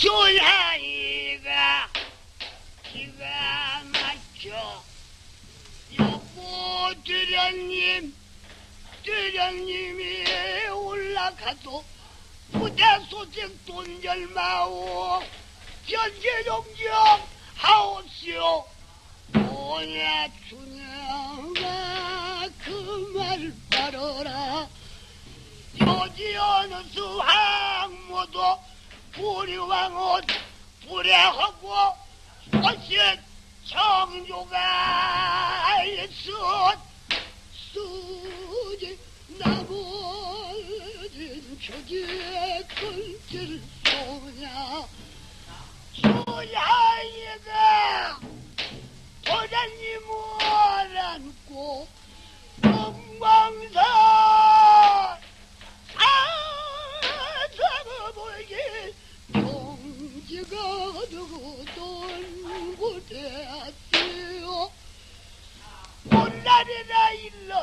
조야이가 기가 막혀. 여보 드령님 드령님이 올라가도 부대 소식 돈 절마오. 전제용정 하옵시오. 오냐 주냐가 그말 바라라. 요지 어느 수 항모도 불의왕옷 불의하고 소신 청조가 있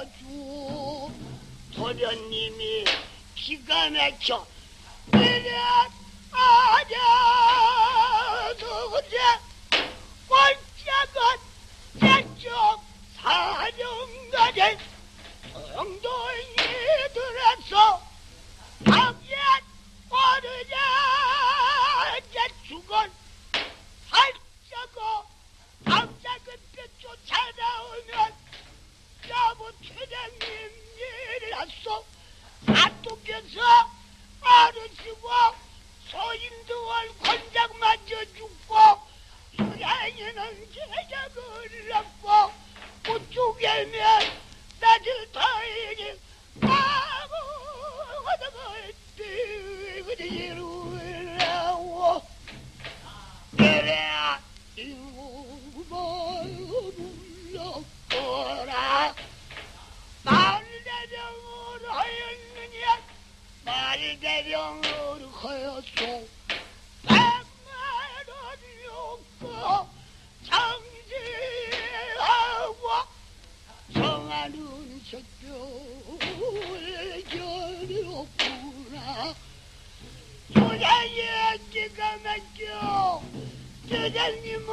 일러주. 도련님이 기가 막혀 내려 아냐. 그제 꼴짝은 내쪽 사령가제 정도 최장님 일이라서 사또께서 아르시고 소인도월 권장 맞아 죽고 수양이는 제작을 얻고 그쪽에면 대령을 하였소 백만원 욕고 정지하고 정하는 석교를 겨루었구나. 소장의 기가 막혀 대장님은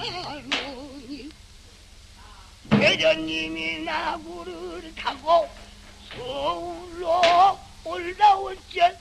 못 가노니 대장님이 나구를 타고 서울로 올라올 때